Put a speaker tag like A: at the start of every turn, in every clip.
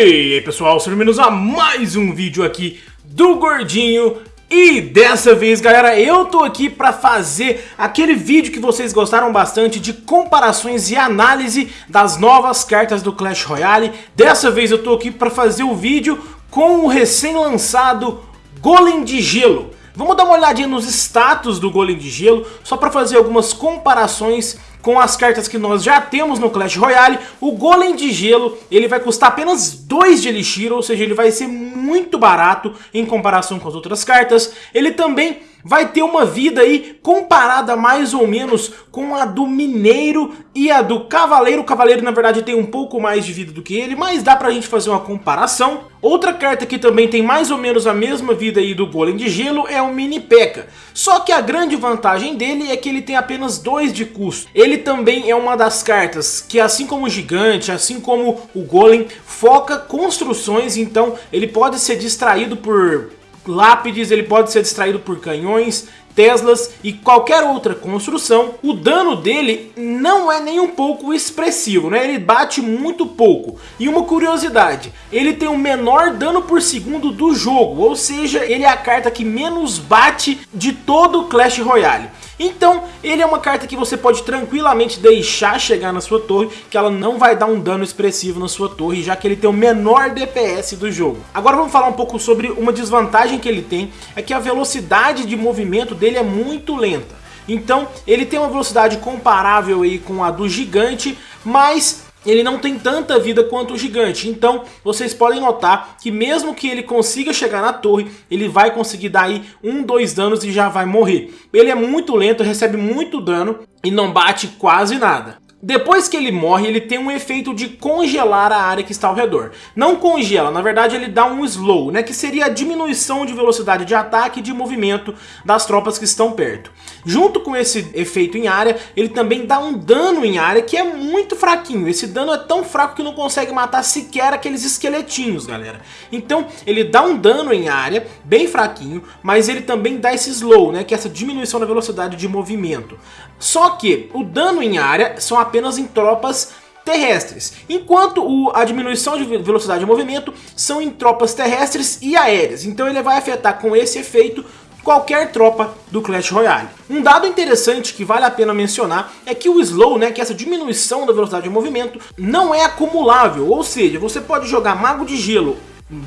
A: E aí pessoal, sejam bem-vindos a mais um vídeo aqui do Gordinho e dessa vez, galera, eu tô aqui pra fazer aquele vídeo que vocês gostaram bastante de comparações e análise das novas cartas do Clash Royale. Dessa vez eu tô aqui pra fazer o vídeo com o recém-lançado Golem de Gelo. Vamos dar uma olhadinha nos status do Golem de Gelo, só pra fazer algumas comparações com as cartas que nós já temos no Clash Royale, o Golem de Gelo ele vai custar apenas 2 de Elixir, ou seja, ele vai ser muito barato em comparação com as outras cartas. Ele também vai ter uma vida aí comparada mais ou menos com a do Mineiro e a do Cavaleiro. O Cavaleiro na verdade tem um pouco mais de vida do que ele, mas dá pra gente fazer uma comparação. Outra carta que também tem mais ou menos a mesma vida aí do Golem de Gelo é o Mini P.E.K.K.A. Só que a grande vantagem dele é que ele tem apenas 2 de custo. Ele também é uma das cartas que assim como o Gigante, assim como o Golem, foca construções, então ele pode ser distraído por lápides, ele pode ser distraído por canhões, Teslas e qualquer outra construção, o dano dele não é nem um pouco expressivo, né? Ele bate muito pouco. E uma curiosidade, ele tem o menor dano por segundo do jogo, ou seja, ele é a carta que menos bate de todo o Clash Royale. Então, ele é uma carta que você pode tranquilamente deixar chegar na sua torre, que ela não vai dar um dano expressivo na sua torre, já que ele tem o menor DPS do jogo. Agora vamos falar um pouco sobre uma desvantagem que ele tem, é que a velocidade de movimento dele é muito lenta. Então, ele tem uma velocidade comparável aí com a do gigante, mas ele não tem tanta vida quanto o gigante. Então, vocês podem notar que mesmo que ele consiga chegar na torre, ele vai conseguir dar aí um, dois danos e já vai morrer. Ele é muito lento, recebe muito dano e não bate quase nada. Depois que ele morre, ele tem um efeito de congelar a área que está ao redor. Não congela, na verdade ele dá um slow, né, que seria a diminuição de velocidade de ataque e de movimento das tropas que estão perto. Junto com esse efeito em área, ele também dá um dano em área que é muito fraquinho. Esse dano é tão fraco que não consegue matar sequer aqueles esqueletinhos, galera. Então ele dá um dano em área, bem fraquinho, mas ele também dá esse slow, né, que é essa diminuição da velocidade de movimento. Só que o dano em área são apenas em tropas terrestres, enquanto o, a diminuição de velocidade de movimento são em tropas terrestres e aéreas. Então ele vai afetar com esse efeito qualquer tropa do Clash Royale. Um dado interessante que vale a pena mencionar é que o slow, né, que é essa diminuição da velocidade de movimento, não é acumulável, ou seja, você pode jogar Mago de Gelo,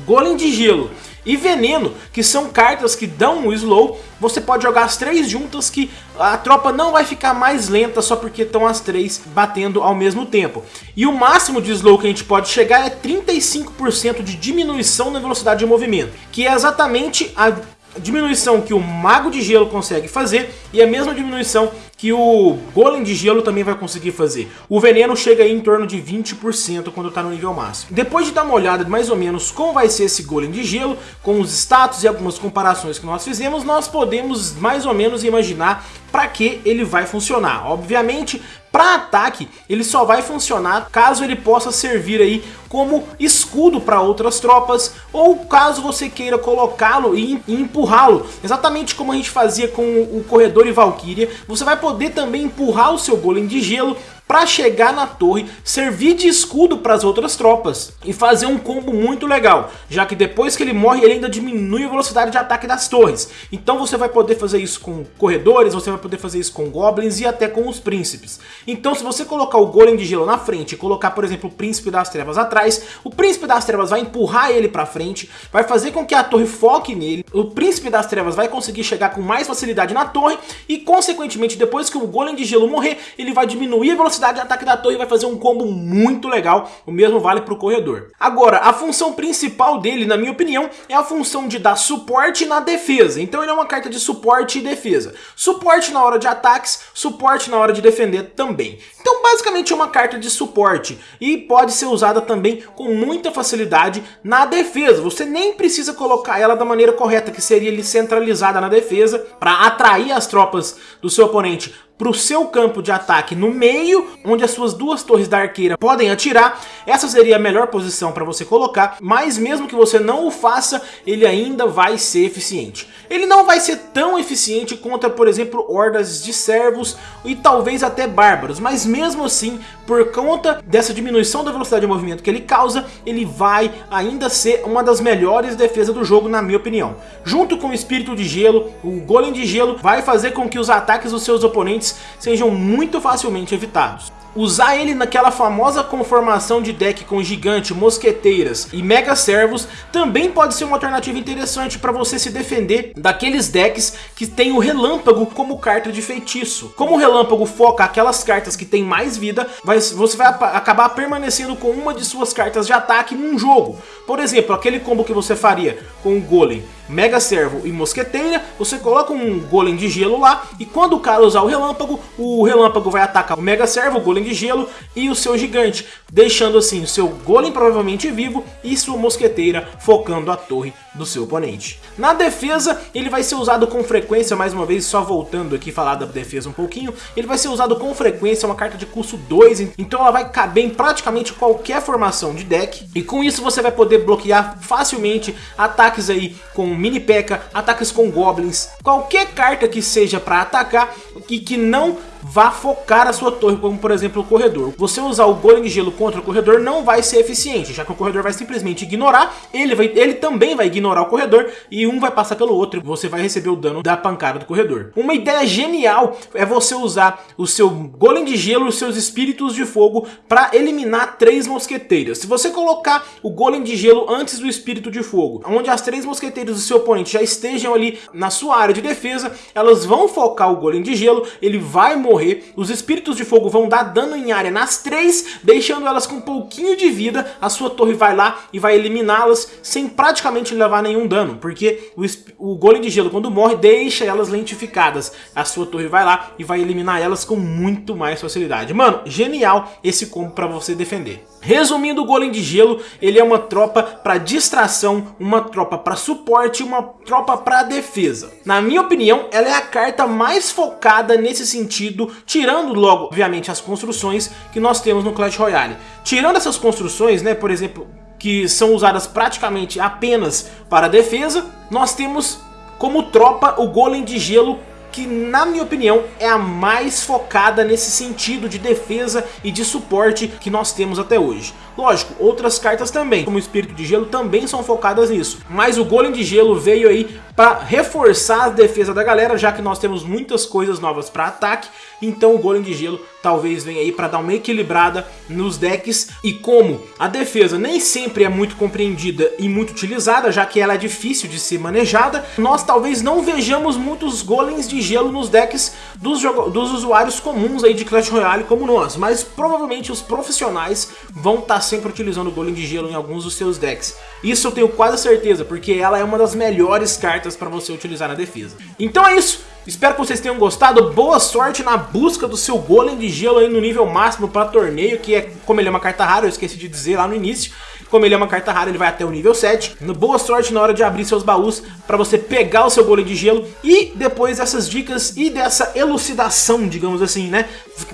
A: Golem de Gelo e Veneno, que são cartas que dão o slow, você pode jogar as três juntas que a tropa não vai ficar mais lenta só porque estão as três batendo ao mesmo tempo. E o máximo de slow que a gente pode chegar é 35% de diminuição na velocidade de movimento, que é exatamente a diminuição que o Mago de Gelo consegue fazer e a mesma diminuição que o Golem de Gelo também vai conseguir fazer. O veneno chega aí em torno de 20% quando está no nível máximo. Depois de dar uma olhada mais ou menos como vai ser esse Golem de Gelo, com os status e algumas comparações que nós fizemos, nós podemos mais ou menos imaginar para que ele vai funcionar. Obviamente, para ataque, ele só vai funcionar caso ele possa servir aí como escudo para outras tropas ou caso você queira colocá-lo e empurrá-lo, exatamente como a gente fazia com o Corredor e Valkyria, você vai poder também empurrar o seu Golem de Gelo para chegar na torre, servir de escudo para as outras tropas e fazer um combo muito legal, já que depois que ele morre ele ainda diminui a velocidade de ataque das torres. Então você vai poder fazer isso com corredores, você vai poder fazer isso com goblins e até com os príncipes. Então se você colocar o golem de gelo na frente e colocar por exemplo o príncipe das trevas atrás, o príncipe das trevas vai empurrar ele para frente, vai fazer com que a torre foque nele, o príncipe das trevas vai conseguir chegar com mais facilidade na torre e consequentemente depois que o golem de gelo morrer, ele vai diminuir a velocidade velocidade de ataque da torre vai fazer um combo muito legal, o mesmo vale para o corredor. Agora, a função principal dele, na minha opinião, é a função de dar suporte na defesa. Então ele é uma carta de suporte e defesa. Suporte na hora de ataques, suporte na hora de defender também. Então basicamente é uma carta de suporte e pode ser usada também com muita facilidade na defesa. Você nem precisa colocar ela da maneira correta, que seria ali centralizada na defesa, para atrair as tropas do seu oponente para o seu campo de ataque no meio, onde as suas duas torres da arqueira podem atirar. Essa seria a melhor posição para você colocar, mas mesmo que você não o faça, ele ainda vai ser eficiente. Ele não vai ser tão eficiente contra, por exemplo, hordas de servos e talvez até bárbaros, mas mesmo assim, por conta dessa diminuição da velocidade de movimento que ele causa, ele vai ainda ser uma das melhores defesas do jogo, na minha opinião. Junto com o Espírito de Gelo, o Golem de Gelo vai fazer com que os ataques dos seus oponentes sejam muito facilmente evitados. Usar ele naquela famosa conformação de deck com gigante, mosqueteiras e mega servos também pode ser uma alternativa interessante para você se defender daqueles decks que tem o relâmpago como carta de feitiço. Como o relâmpago foca aquelas cartas que tem mais vida, você vai acabar permanecendo com uma de suas cartas de ataque num jogo. Por exemplo, aquele combo que você faria com o Golem, Mega Servo e Mosqueteira, você coloca um Golem de Gelo lá e quando o cara usar o Relâmpago, o Relâmpago vai atacar o Mega Servo, o Golem de Gelo e o seu Gigante, deixando assim o seu Golem provavelmente vivo e sua Mosqueteira focando a torre do seu oponente. Na defesa, ele vai ser usado com frequência, mais uma vez, só voltando aqui falar da defesa um pouquinho, ele vai ser usado com frequência, uma carta de custo 2, então ela vai caber em praticamente qualquer formação de deck, e com isso você vai poder bloquear facilmente ataques aí com mini P.E.K.K.A, ataques com goblins, qualquer carta que seja para atacar e que não vá focar a sua torre, como por exemplo o corredor. Você usar o golem de gelo contra o corredor não vai ser eficiente, já que o corredor vai simplesmente ignorar, ele, vai, ele também vai ignorar o corredor e um vai passar pelo outro e você vai receber o dano da pancada do corredor. Uma ideia genial é você usar o seu golem de gelo e os seus espíritos de fogo para eliminar três mosqueteiras. Se você colocar o golem de gelo antes do espírito de fogo, onde as três mosqueteiras do seu oponente já estejam ali na sua área de defesa, elas vão focar o golem de gelo, ele vai morrer morrer, os espíritos de fogo vão dar dano em área nas três, deixando elas com um pouquinho de vida, a sua torre vai lá e vai eliminá-las sem praticamente levar nenhum dano, porque o, o golem de gelo quando morre deixa elas lentificadas, a sua torre vai lá e vai eliminar elas com muito mais facilidade. Mano, genial esse combo para você defender. Resumindo, o Golem de Gelo, ele é uma tropa para distração, uma tropa para suporte e uma tropa para defesa. Na minha opinião, ela é a carta mais focada nesse sentido, tirando logo, obviamente, as construções que nós temos no Clash Royale. Tirando essas construções, né, por exemplo, que são usadas praticamente apenas para defesa, nós temos como tropa o Golem de Gelo que na minha opinião é a mais focada nesse sentido de defesa e de suporte que nós temos até hoje. Lógico, outras cartas também, como o Espírito de Gelo, também são focadas nisso. Mas o Golem de Gelo veio aí para reforçar a defesa da galera, já que nós temos muitas coisas novas para ataque. Então o Golem de Gelo talvez venha aí para dar uma equilibrada nos decks. E como a defesa nem sempre é muito compreendida e muito utilizada, já que ela é difícil de ser manejada, nós talvez não vejamos muitos Golems de Gelo nos decks dos, dos usuários comuns aí de Clash Royale como nós. Mas provavelmente os profissionais vão estar tá sempre utilizando o Golem de Gelo em alguns dos seus decks. Isso eu tenho quase certeza, porque ela é uma das melhores cartas para você utilizar na defesa. Então é isso. Espero que vocês tenham gostado, boa sorte na busca do seu Golem de Gelo aí no nível máximo para torneio, que é como ele é uma carta rara, eu esqueci de dizer lá no início. Como ele é uma carta rara, ele vai até o nível 7. Boa sorte na hora de abrir seus baús para você pegar o seu golem de gelo. E depois dessas dicas e dessa elucidação, digamos assim, né?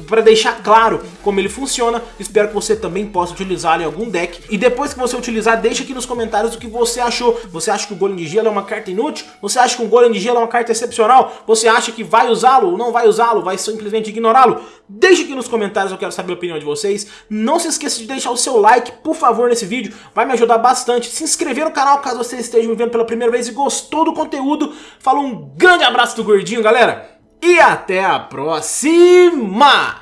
A: Para deixar claro como ele funciona, espero que você também possa utilizá-lo em algum deck. E depois que você utilizar, deixa aqui nos comentários o que você achou. Você acha que o golem de gelo é uma carta inútil? Você acha que um golem de gelo é uma carta excepcional? Você acha que vai usá-lo ou não vai usá-lo? Vai simplesmente ignorá-lo? Deixa aqui nos comentários, eu quero saber a opinião de vocês. Não se esqueça de deixar o seu like, por favor, nesse vídeo, vai me ajudar bastante. Se inscrever no canal caso você esteja me vendo pela primeira vez e gostou do conteúdo. Falou um grande abraço do Gordinho, galera. E até a próxima!